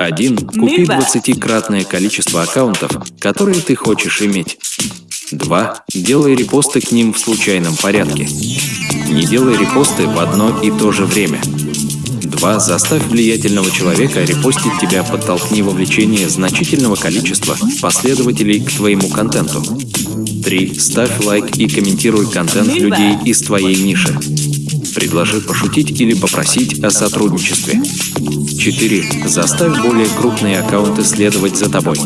1. Купи 20-кратное количество аккаунтов, которые ты хочешь иметь. 2. Делай репосты к ним в случайном порядке. Не делай репосты в одно и то же время. 2. Заставь влиятельного человека репостить тебя, подтолкни вовлечение значительного количества последователей к твоему контенту. 3. Ставь лайк и комментируй контент людей из твоей ниши. Предложи пошутить или попросить о сотрудничестве. 4. Заставь более крупные аккаунты следовать за тобой.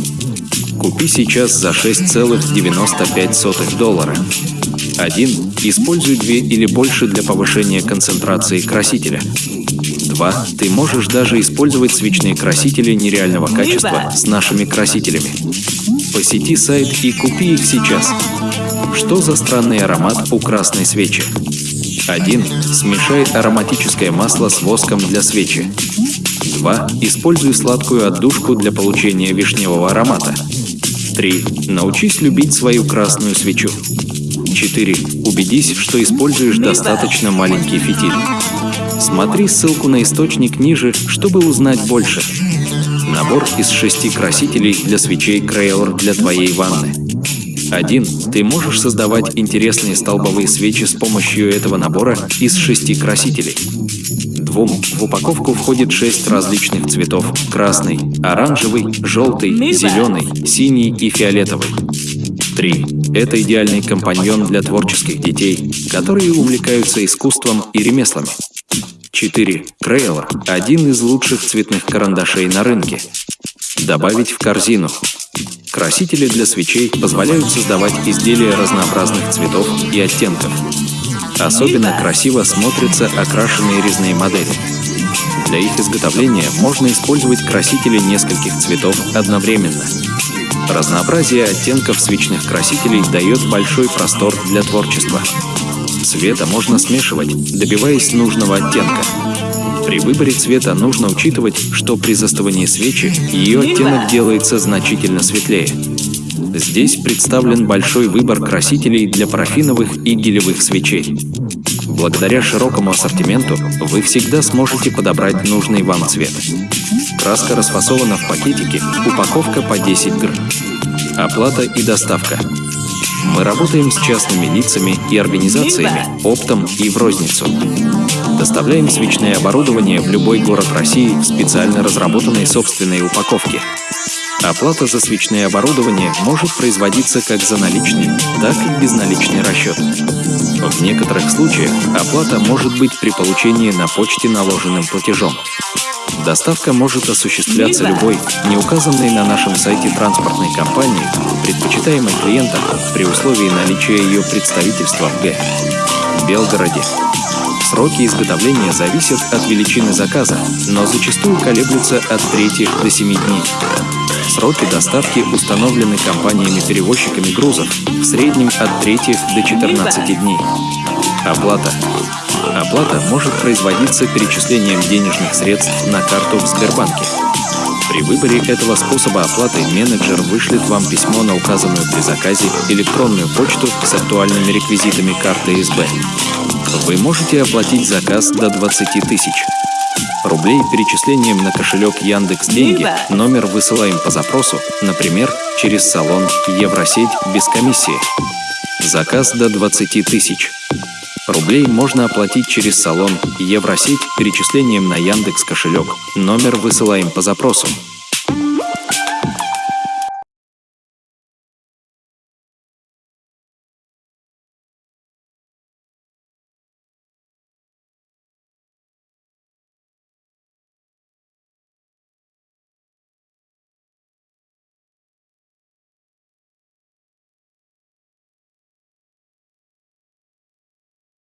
Купи сейчас за 6,95 доллара. 1. Используй две или больше для повышения концентрации красителя. 2. Ты можешь даже использовать свечные красители нереального качества с нашими красителями. Посети сайт и купи их сейчас. Что за странный аромат у красной свечи? 1. Смешай ароматическое масло с воском для свечи. 2. Используй сладкую отдушку для получения вишневого аромата. 3. Научись любить свою красную свечу. 4. Убедись, что используешь достаточно маленький фитиль. Смотри ссылку на источник ниже, чтобы узнать больше. Набор из шести красителей для свечей Crayola для твоей ванны. 1. Ты можешь создавать интересные столбовые свечи с помощью этого набора из шести красителей. 2. В упаковку входит 6 различных цветов – красный, оранжевый, желтый, зеленый, синий и фиолетовый. 3. Это идеальный компаньон для творческих детей, которые увлекаются искусством и ремеслами. 4. Crayola – один из лучших цветных карандашей на рынке. Добавить в корзину. Красители для свечей позволяют создавать изделия разнообразных цветов и оттенков. Особенно красиво смотрятся окрашенные резные модели. Для их изготовления можно использовать красители нескольких цветов одновременно. Разнообразие оттенков свечных красителей дает большой простор для творчества. Цвета можно смешивать, добиваясь нужного оттенка. При выборе цвета нужно учитывать, что при застывании свечи ее оттенок делается значительно светлее. Здесь представлен большой выбор красителей для парафиновых и гелевых свечей. Благодаря широкому ассортименту вы всегда сможете подобрать нужный вам цвет. Краска расфасована в пакетике, упаковка по 10 гр. Оплата и доставка. Мы работаем с частными лицами и организациями, оптом и в розницу. Доставляем свечное оборудование в любой город России в специально разработанной собственной упаковке. Оплата за свечное оборудование может производиться как за наличный, так и безналичный расчет. В некоторых случаях оплата может быть при получении на почте наложенным платежом. Доставка может осуществляться любой, не указанной на нашем сайте транспортной компании, предпочитаемой клиентам при условии наличия ее представительства в Г. Белгороде. Сроки изготовления зависят от величины заказа, но зачастую колеблются от 3 до 7 дней. Сроки доставки установлены компаниями-перевозчиками грузов в среднем от 3 до 14 дней. Оплата. Оплата может производиться перечислением денежных средств на карту в Сбербанке. При выборе этого способа оплаты менеджер вышлет вам письмо на указанную при заказе электронную почту с актуальными реквизитами карты СБ. Вы можете оплатить заказ до 20 тысяч рублей перечислением на кошелек Яндекс Деньги. Номер высылаем по запросу, например, через салон Евросеть без комиссии. Заказ до 20 тысяч рублей можно оплатить через салон Евросеть перечислением на Яндекс кошелек. Номер высылаем по запросу.